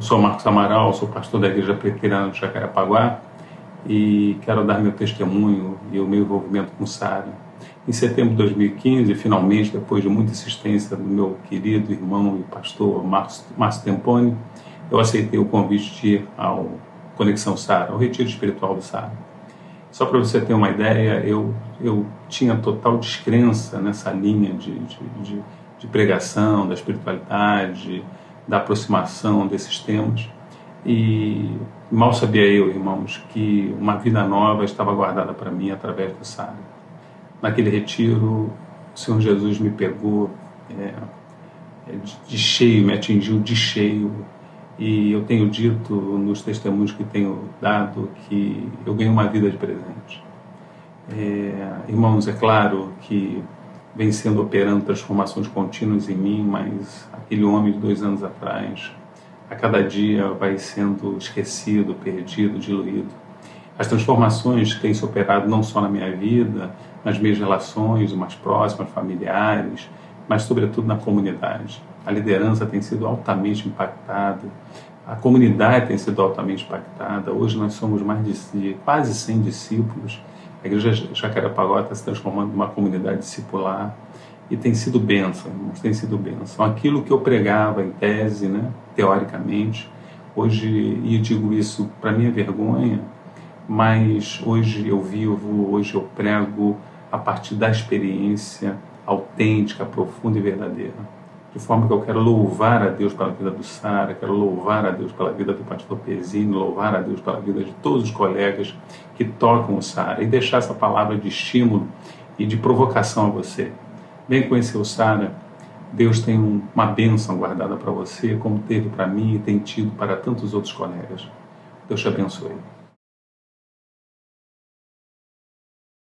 Sou Marcos Amaral, sou pastor da Igreja Presbiteriana de Jacarepaguá e quero dar meu testemunho e o meu envolvimento com Sara. Em setembro de 2015, finalmente, depois de muita insistência do meu querido irmão e pastor Márcio Temponi, eu aceitei o convite de ir ao Conexão Sara, ao Retiro Espiritual do Sara. Só para você ter uma ideia, eu, eu tinha total descrença nessa linha de, de, de, de pregação, da espiritualidade, da aproximação desses temas. E mal sabia eu, irmãos, que uma vida nova estava guardada para mim através do Sara. Naquele retiro, o Senhor Jesus me pegou é, é de cheio, me atingiu de cheio. E eu tenho dito nos testemunhos que tenho dado que eu ganhei uma vida de presente. É, irmãos, é claro que vem sendo operando transformações contínuas em mim, mas aquele homem de dois anos atrás, a cada dia vai sendo esquecido, perdido, diluído. As transformações têm se operado não só na minha vida, nas minhas relações mais próximas, familiares, mas sobretudo na comunidade. A liderança tem sido altamente impactada, a comunidade tem sido altamente impactada. Hoje nós somos mais de quase 100 discípulos a igreja Jacarepaguá está se transformando numa comunidade discipular e tem sido bênção, irmãos, tem sido bênção. Aquilo que eu pregava em tese, né, teoricamente, hoje, e eu digo isso para minha vergonha, mas hoje eu vivo, hoje eu prego a partir da experiência autêntica, profunda e verdadeira de forma que eu quero louvar a Deus pela vida do Sara, quero louvar a Deus pela vida do pastor Pezino, louvar a Deus pela vida de todos os colegas que tocam o Sara e deixar essa palavra de estímulo e de provocação a você. Vem conhecer o Sara, Deus tem uma bênção guardada para você, como teve para mim e tem tido para tantos outros colegas. Deus te abençoe.